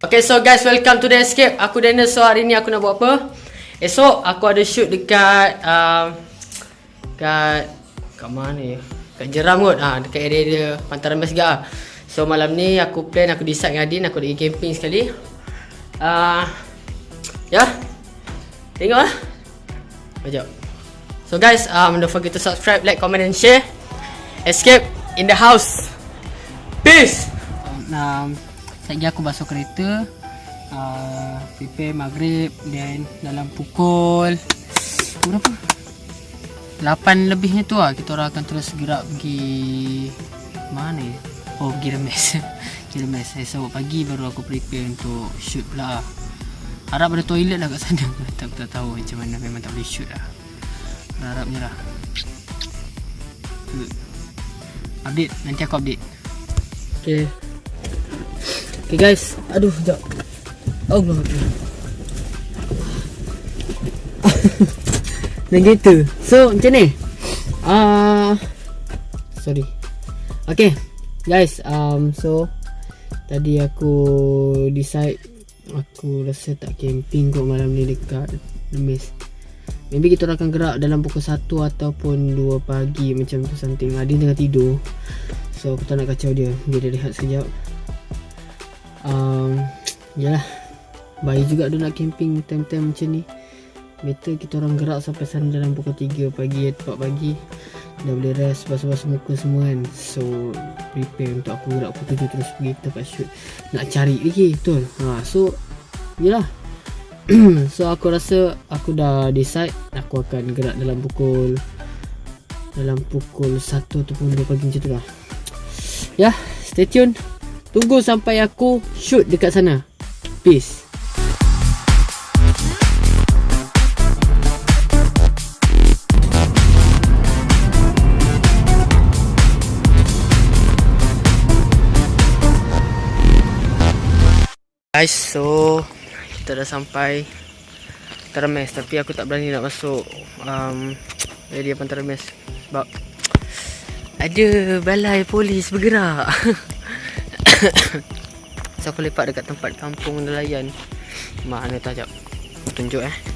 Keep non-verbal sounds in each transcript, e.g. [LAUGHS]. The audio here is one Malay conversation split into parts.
Okay so guys welcome to the escape. Aku Daniel so hari ni aku nak buat apa? Esok aku ada shoot dekat uh, Dekat Kat mana ya? Kat Jeram kot. Ha, Dekat area dia Pantaran juga. So malam ni aku plan aku decide dengan Adin Aku nak camping sekali. Uh, Ya? Tengok lah. Sekejap. So guys um, don't forget to subscribe, like, comment and share. Escape in the house. Peace! Um, Sekejap aku basuh kereta uh, Prepare maghrib Then dalam pukul Berapa? 8 lebihnya tu lah Kita orang akan terus gerak pergi Mana ya? Oh pergi remes. [LAUGHS] Pergi remes. Esok pagi baru aku prepare untuk shoot pula. Harap ada toilet lah kat sana. [LAUGHS] Tak, tak tahu macam mana. Memang tak boleh shoot lah. Harapnya lah. Update. Nanti aku update. Okay Okay guys. Aduh sekejap. Allah Dan gitu. So macam ni? Uh, Sorry. Okay Guys um, So Tadi aku Decide Aku rasa tak camping kot malam ni dekat Lemis. Maybe kita akan gerak dalam pukul 1 ataupun 2 pagi macam tu something. Adin tengah tidur. So aku tak nak kacau dia. Dia dah rehat sekejap um, Yalah. Baik juga dia nak camping time-time macam ni. Better kita orang gerak sampai sana dalam pukul 3 pagi atau 4 pagi. Dah boleh rest basuh-basuh muka semua kan. So prepare untuk aku gerak pukul 7 terus pergi tempat shoot. Nak cari lagi betul. Ha, So Yelah [CLEARS THROAT] So aku rasa aku dah decide Aku akan gerak dalam pukul Dalam pukul 1 ataupun 2 pagi macam tu lah. Ya stay tune Tunggu sampai aku shoot dekat sana. Peace. Guys, so kita dah sampai Termes tapi aku tak berani nak masuk um, area Pantermes sebab ada balai polis bergerak. [LAUGHS] [COUGHS] so aku lepak dekat tempat kampung nelayan. Mana tak jap Tunjuk eh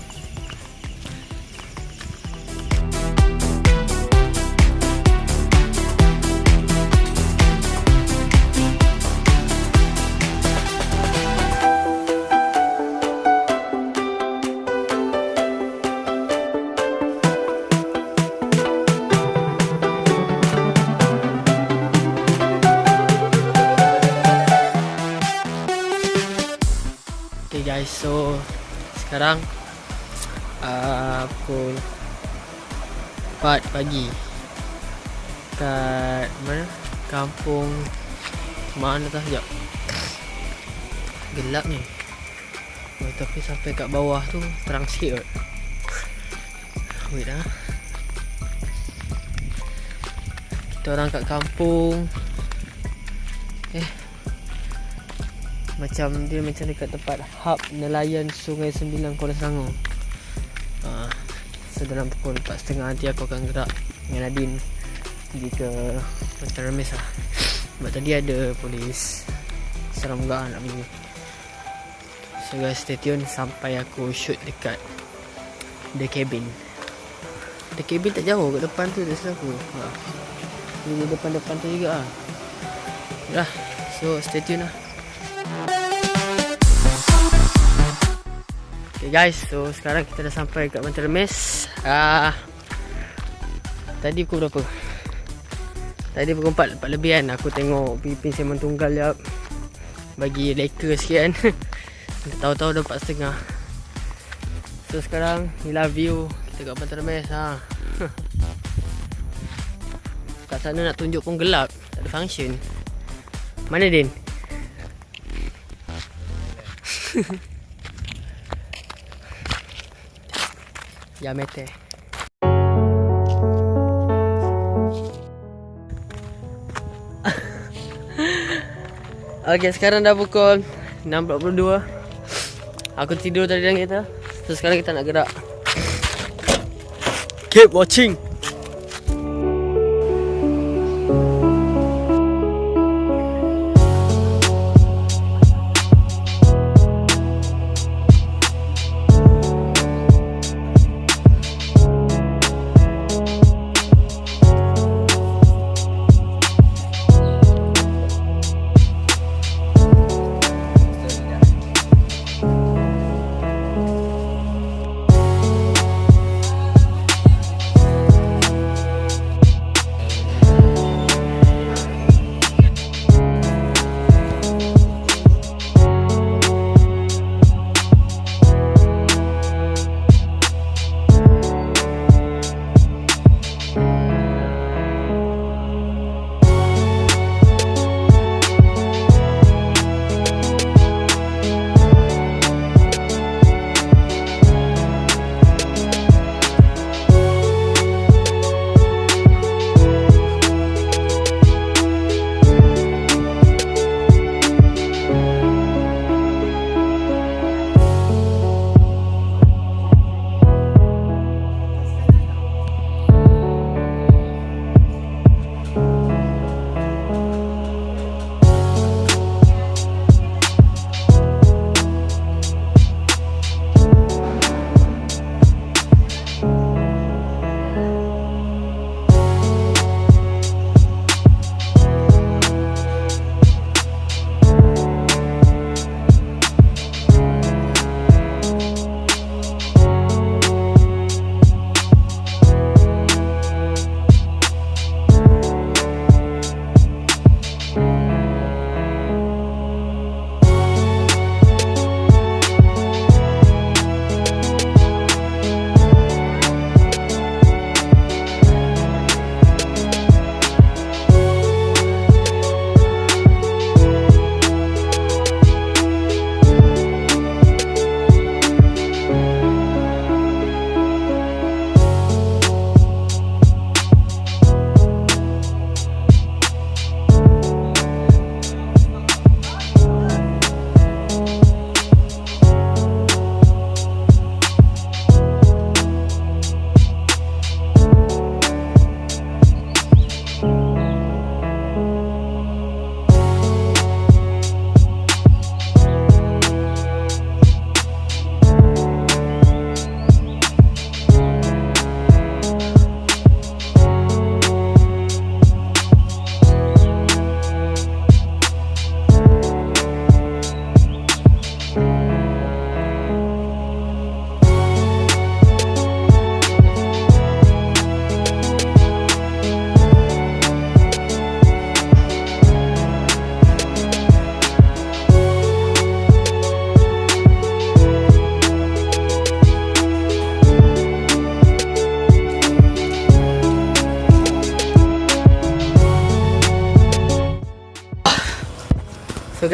guys. So sekarang uh, pukul 4 pagi. Kat mana? Kampung mana tak sekejap. Gelap ni. Oh, tapi sampai kat bawah tu terang sikit kot. [LAUGHS] Wait lah kita orang kat kampung. Eh macam dia macam dekat tempat hub nelayan Sungai Sembilan Kuala Selangor. Ha, so dalam pukul 4.30 nanti aku akan gerak dengan Nadine pergi ke Pantai Remis lah. Sebab tadi ada polis seram juga nak pergi. So guys stay tune sampai aku shoot dekat The Cabin. The Cabin tak jauh kat depan tu dari aku. Ha. Ini depan-depan tu juga lah. Dah. So stay tune lah. Okay guys, so sekarang kita dah sampai kat Remis. Ah. Tadi pukul berapa? Tadi pukul 4, 4 lebih kan aku tengok Pipin Semen Tunggal ya. Bagi leka sikit kan. [LAUGHS] Tahu-tahu dah 4.30. So sekarang inilah view kita kat Pantai Remis ha. [LAUGHS] Kat sana nak tunjuk pun gelap, tak ada function. Mana Din? [LAUGHS] Ya [LAUGHS] mete. Okay, sekarang dah pukul 6.42 Aku tidur tadi dalam kereta So sekarang kita nak gerak. Keep watching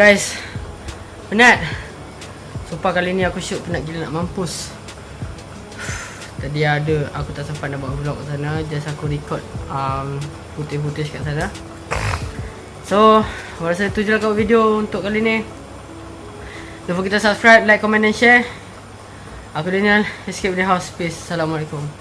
guys. Penat. Sumpah kali ni aku shoot penat gila nak mampus. Tadi ada Aku tak sempat nak buat vlog kat sana. Just aku record um, Footage-footage kat sana. So Aku rasa itu je lah kat video untuk kali ni. Don't forget to subscribe, like, comment and share. Aku Daniel Escape the house. Peace. Assalamualaikum